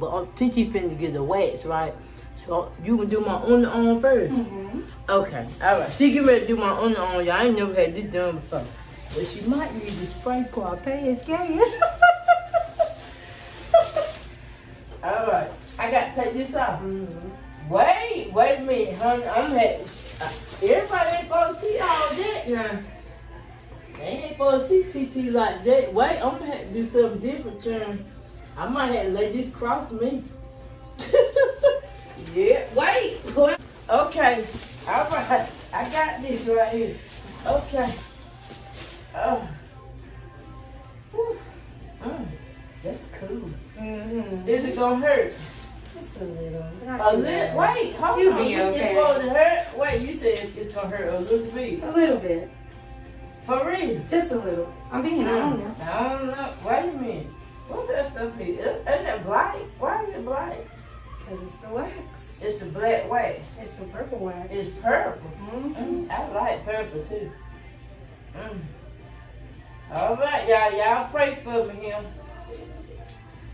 but uh, Titi finna get the wax, right? So you can do my under arm 1st Mm-hmm. Okay, all right. She get ready to do my under arm. Y'all ain't never had this done before. But she might need to spray for her pants gas. all right, I got to take this off. Mm-hmm. Wait, wait a minute, honey. I'm had, uh, everybody ain't supposed to see all that now. They ain't supposed to see TT like that. Wait, I'm gonna have to do something different, Sharon. I might have to let this cross me. yeah, wait. wait. Okay, all right. I got this right here. Okay. Oh. Whew. Mm, that's cool. Mm-hmm. Is it gonna hurt? Just a little. Not A little, bad. wait, hold You'll on. be It's okay. supposed to hurt. Wait, you said it's gonna hurt a little bit. A little bit. For real? Just a little. I'm being honest. I don't know. Wait a minute. Stuff is? Isn't that black? Why is it black? Because it's the wax. It's a black wax. It's the purple wax. It's purple. Mm-hmm. Mm, I like purple too. Mm. All right, y'all. Y'all pray for me here.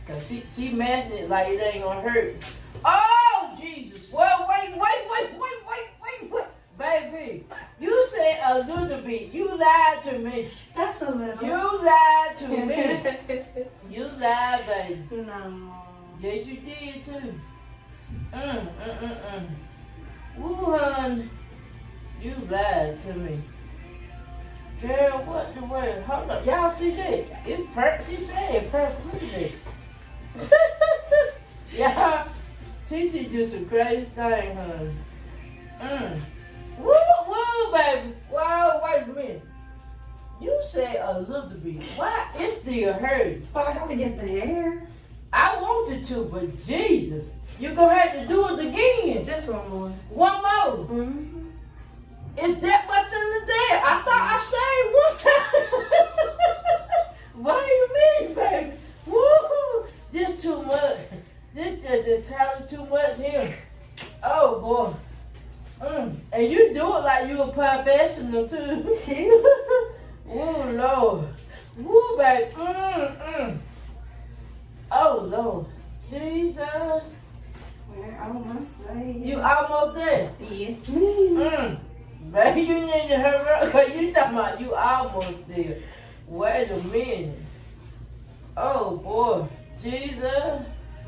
Cause she she messing it like it ain't gonna hurt. Oh Jesus! Well, wait, wait, wait, wait, wait, wait, wait, baby. You said a little bit. You lied to me. That's a little. You lied to me. Lied, baby. no. Yes, you did too. Mm, mm, mm, mm. Woo, hun. You lied to me. Girl, what the word? Hold up. Y'all see that? It's purple. She said it's purple. Look at that. Y'all, Titi do some crazy thing, hun. A little bit. Why? It still hurts. Well, I gotta get the hair. I wanted to, but Jesus, you're gonna have to do it again. Just one more. One more. Mm-hmm. Is that much in the day? I thought I shaved one time. Wait you mean, baby. Woo! Just too much. This just entirely too much here. Oh boy. Mm. And you do it like you a professional too. Jesus. We're almost there. You almost there. Yes, ma'am. Mm. Baby, you need to hurry up because you talking about you almost there. Wait a minute. Oh boy. Jesus.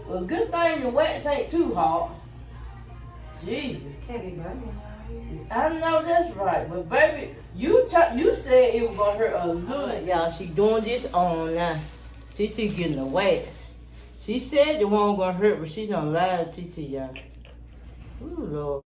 Well, good thing the wax ain't too hot. Jesus. Can't be burning. I know that's right, but baby, you you said it was gonna hurt a little. Y'all, she doing this on now. TT getting the wax. She said it wasn't gonna hurt, but she done lied to y'all. Ooh, Lord.